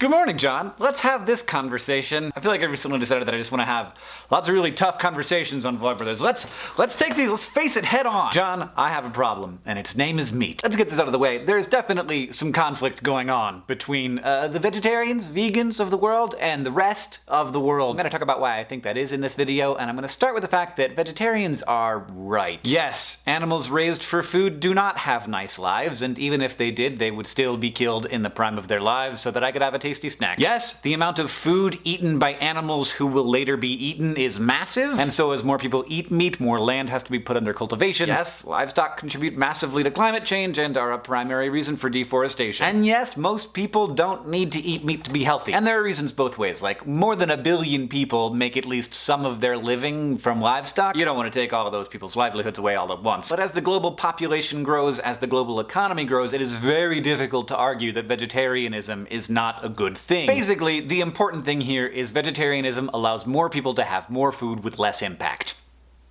Good morning, John. Let's have this conversation. I feel like I recently decided that I just want to have lots of really tough conversations on Vlogbrothers. Let's let's take these, let's face it head on. John, I have a problem, and its name is meat. Let's get this out of the way. There's definitely some conflict going on between uh, the vegetarians, vegans of the world, and the rest of the world. I'm gonna talk about why I think that is in this video, and I'm gonna start with the fact that vegetarians are right. Yes, animals raised for food do not have nice lives, and even if they did, they would still be killed in the prime of their lives so that I could have a tasty snack. Yes, the amount of food eaten by animals who will later be eaten is massive, and so as more people eat meat, more land has to be put under cultivation. Yes, livestock contribute massively to climate change and are a primary reason for deforestation. And yes, most people don't need to eat meat to be healthy. And there are reasons both ways, like more than a billion people make at least some of their living from livestock. You don't want to take all of those people's livelihoods away all at once. But as the global population grows, as the global economy grows, it is very difficult to argue that vegetarianism is not a good thing. Basically, the important thing here is vegetarianism allows more people to have more food with less impact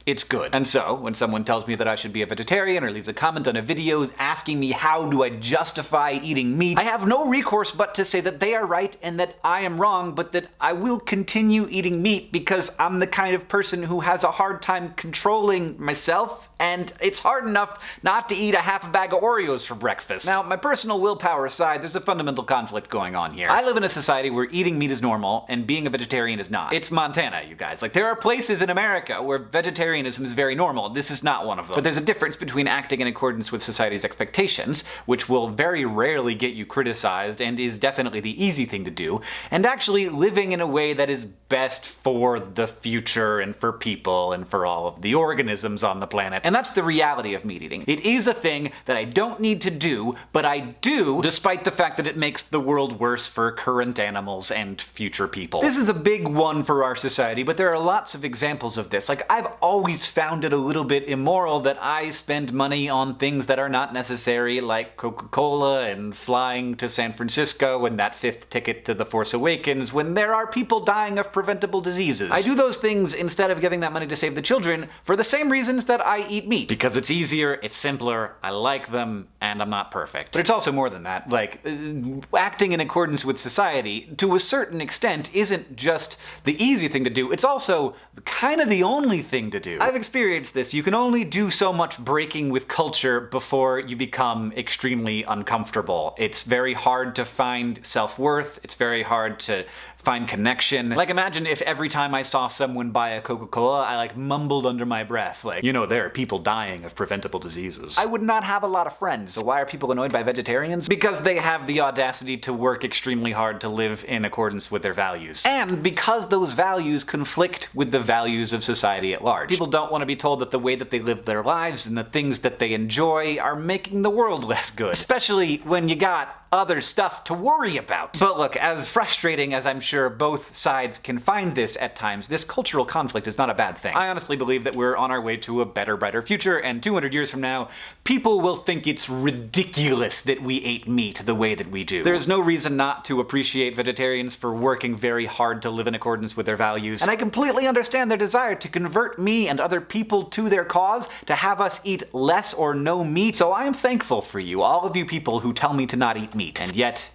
it's good. And so, when someone tells me that I should be a vegetarian or leaves a comment on a video asking me how do I justify eating meat, I have no recourse but to say that they are right and that I am wrong, but that I will continue eating meat because I'm the kind of person who has a hard time controlling myself, and it's hard enough not to eat a half a bag of Oreos for breakfast. Now, my personal willpower aside, there's a fundamental conflict going on here. I live in a society where eating meat is normal and being a vegetarian is not. It's Montana, you guys. Like, there are places in America where vegetarian vegetarianism is very normal. This is not one of them. But there's a difference between acting in accordance with society's expectations, which will very rarely get you criticized and is definitely the easy thing to do, and actually living in a way that is best for the future and for people and for all of the organisms on the planet. And that's the reality of meat eating. It is a thing that I don't need to do, but I do despite the fact that it makes the world worse for current animals and future people. This is a big one for our society, but there are lots of examples of this. Like, I've always always found it a little bit immoral that I spend money on things that are not necessary, like Coca-Cola and flying to San Francisco and that fifth ticket to The Force Awakens, when there are people dying of preventable diseases. I do those things instead of giving that money to save the children for the same reasons that I eat meat. Because it's easier, it's simpler, I like them, and I'm not perfect. But it's also more than that. Like, uh, acting in accordance with society, to a certain extent, isn't just the easy thing to do, it's also kind of the only thing to do. I've experienced this. You can only do so much breaking with culture before you become extremely uncomfortable. It's very hard to find self-worth, it's very hard to find connection. Like imagine if every time I saw someone buy a Coca-Cola, I like mumbled under my breath, like, you know, there are people dying of preventable diseases. I would not have a lot of friends. So why are people annoyed by vegetarians? Because they have the audacity to work extremely hard to live in accordance with their values. And because those values conflict with the values of society at large. People don't want to be told that the way that they live their lives and the things that they enjoy are making the world less good. Especially when you got other stuff to worry about. But look, as frustrating as I'm sure both sides can find this at times, this cultural conflict is not a bad thing. I honestly believe that we're on our way to a better, brighter future, and 200 years from now, people will think it's ridiculous that we ate meat the way that we do. There's no reason not to appreciate vegetarians for working very hard to live in accordance with their values, and I completely understand their desire to convert me and other people to their cause, to have us eat less or no meat, so I am thankful for you, all of you people who tell me to not eat meat. And yet,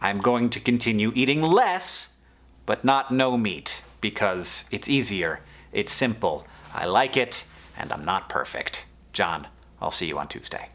I'm going to continue eating less, but not no meat, because it's easier, it's simple, I like it, and I'm not perfect. John, I'll see you on Tuesday.